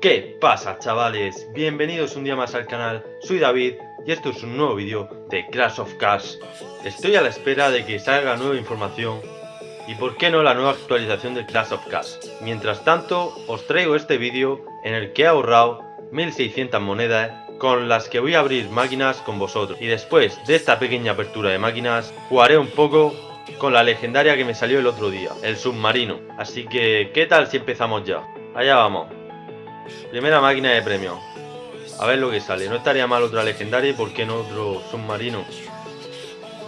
¿Qué pasa chavales? Bienvenidos un día más al canal, soy David y esto es un nuevo vídeo de Crash of Cars. Estoy a la espera de que salga nueva información y por qué no la nueva actualización de Clash of Cars. Mientras tanto os traigo este vídeo en el que he ahorrado 1600 monedas con las que voy a abrir máquinas con vosotros. Y después de esta pequeña apertura de máquinas jugaré un poco con la legendaria que me salió el otro día, el submarino. Así que, ¿qué tal si empezamos ya? Allá vamos. Primera máquina de premio. A ver lo que sale. No estaría mal otra legendaria y por qué no otro submarino.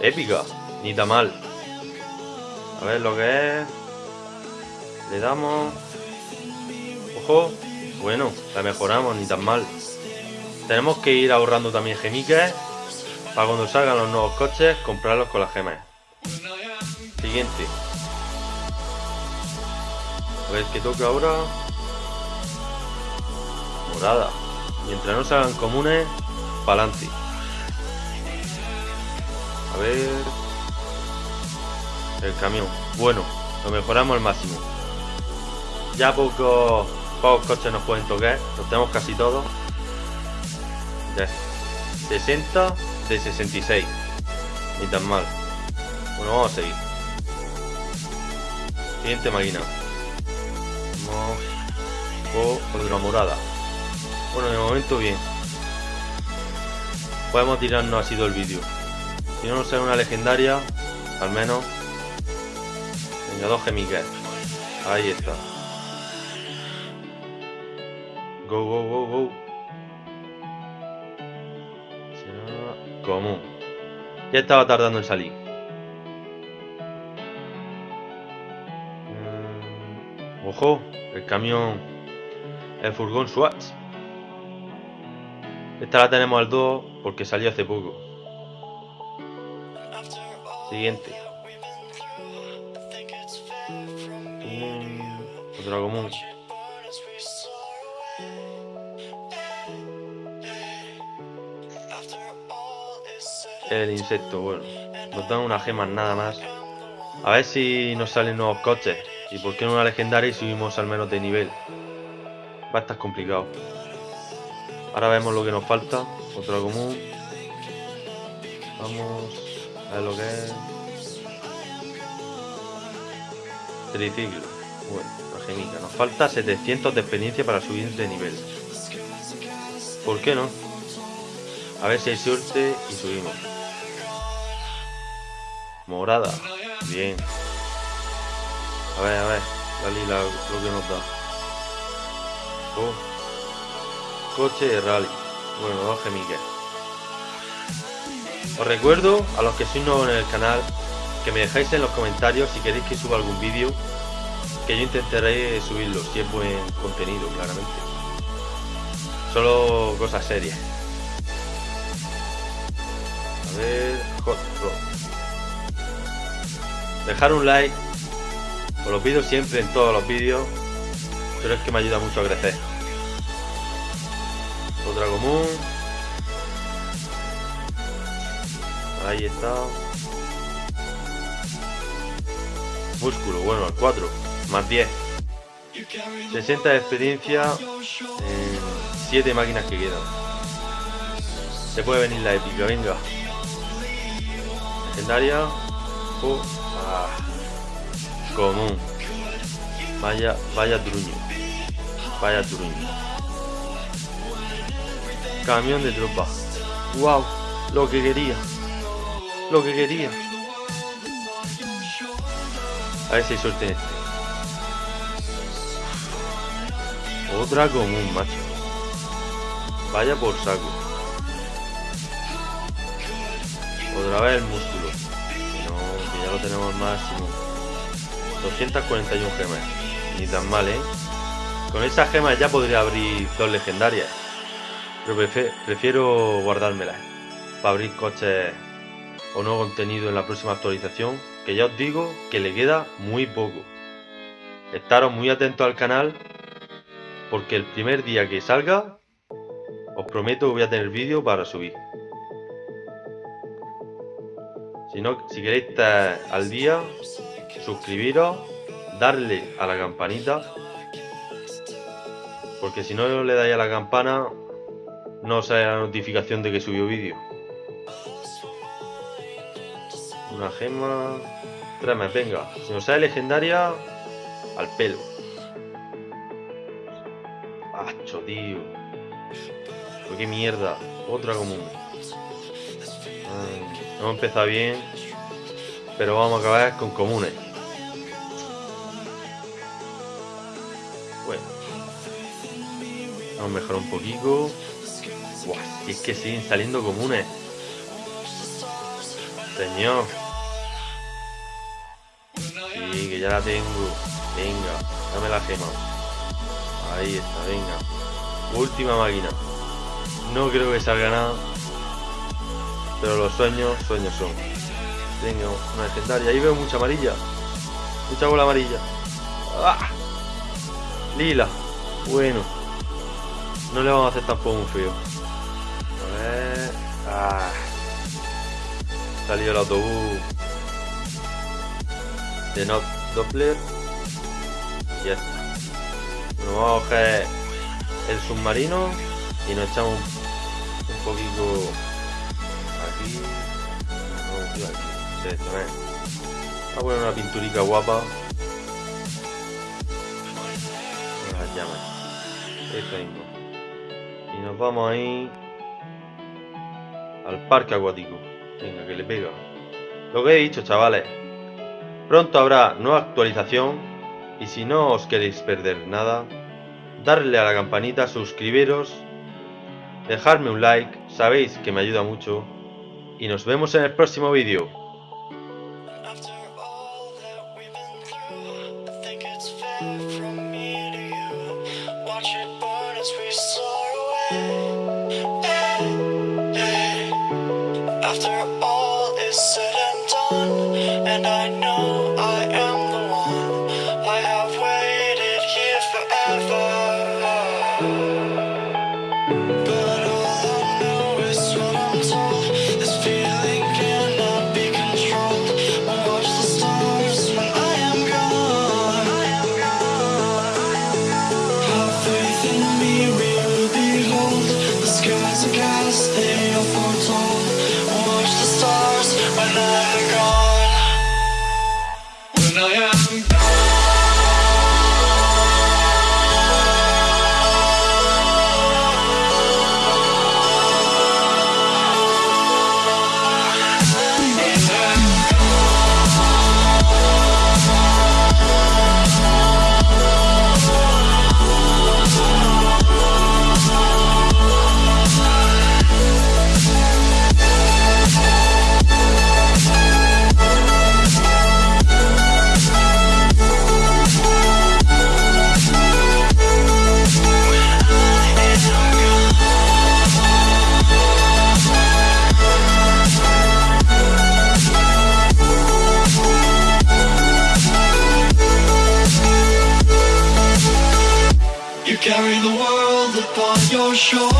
Épica. Ni tan mal. A ver lo que es. Le damos. Ojo. Bueno, la mejoramos, ni tan mal. Tenemos que ir ahorrando también gemiques. Para cuando salgan los nuevos coches, comprarlos con las gemas. Siguiente. A ver qué toca ahora. Mientras no salgan comunes, para adelante. A ver. El camión. Bueno, lo mejoramos al máximo. Ya pocos, pocos coches nos pueden tocar. Los tenemos casi todos. Ya. 60 de 66. Ni tan mal. Bueno, vamos a seguir. Siguiente máquina. Vamos con una morada. Bueno, de momento bien. Podemos tirarnos así todo el vídeo. Si no nos sale una legendaria, al menos. Venga, dos gemiques. Ahí está. Go, go, go, go. Común. Ya estaba tardando en salir. Mm, Ojo, el camión. El furgón Swatch. Esta la tenemos al 2 porque salió hace poco. Siguiente. Mm, Otra común. El insecto, bueno. Nos dan unas gemas nada más. A ver si nos salen nuevos coches. Y por qué no una legendaria y subimos al menos de nivel. Va a estar complicado. Ahora vemos lo que nos falta. Otro común. Vamos a ver lo que es. Triciclo. Bueno, la gemica. Nos falta 700 de experiencia para subir de nivel. ¿Por qué no? A ver si hay suerte y subimos. Morada. Bien. A ver, a ver. La lila, lo que nos da. Oh. Coche de rally. Bueno, dos gemiques. Os recuerdo a los que sois nuevos en el canal que me dejáis en los comentarios si queréis que suba algún vídeo que yo intentaré subirlo si es buen contenido, claramente. Solo cosas serias. A ver. Dejar un like, os lo pido siempre en todos los vídeos, pero es que me ayuda mucho a crecer. Otra común. Ahí está. Músculo, bueno, al 4. Más 10. 60 de experiencia en 7 máquinas que quedan. Se puede venir la épica, venga. Legendaria. Oh, ah. Común. Vaya, vaya truño. Vaya truño. Camión de tropa. Wow, lo que quería. Lo que quería. A ver si hay suerte este. Otra común, macho. Vaya por saco. Otra vez el músculo. No, que ya lo tenemos máximo. 241 gemas. Ni tan mal, ¿eh? Con esas gemas ya podría abrir dos legendarias. Pero prefiero guardármelas. Para abrir coches o nuevo contenido en la próxima actualización. Que ya os digo que le queda muy poco. Estaros muy atentos al canal. Porque el primer día que salga, os prometo que voy a tener vídeo para subir. Si, no, si queréis estar al día, suscribiros, darle a la campanita. Porque si no le dais a la campana, no sale la notificación de que subió vídeo. Una gema. Tráeme, venga. Si nos sale legendaria, al pelo. Acho, tío. qué mierda. Otra común. No hemos empezado bien. Pero vamos a acabar con comunes. Bueno. Vamos a mejorar un poquito. Es que siguen saliendo comunes. Señor. Sí, que ya la tengo. Venga, dame la gema. Ahí está, venga. Última máquina. No creo que salga nada. Pero los sueños, sueños son. Venga, una legendaria. Ahí veo mucha amarilla. Mucha bola amarilla. ¡Ah! Lila. Bueno. No le vamos a hacer tampoco un feo. ¡Ah! Salió el autobús. De no Doppler. Ya está. Nos vamos a coger el submarino y nos echamos un poquito aquí. No, aquí. Vamos a poner una pinturica guapa. Las llamas. Y nos vamos ahí al parque acuático. Venga, que le pega. Lo que he dicho, chavales. Pronto habrá nueva actualización y si no os queréis perder nada, darle a la campanita, suscribiros, dejarme un like, sabéis que me ayuda mucho y nos vemos en el próximo vídeo. After all is said and done, and I know sure.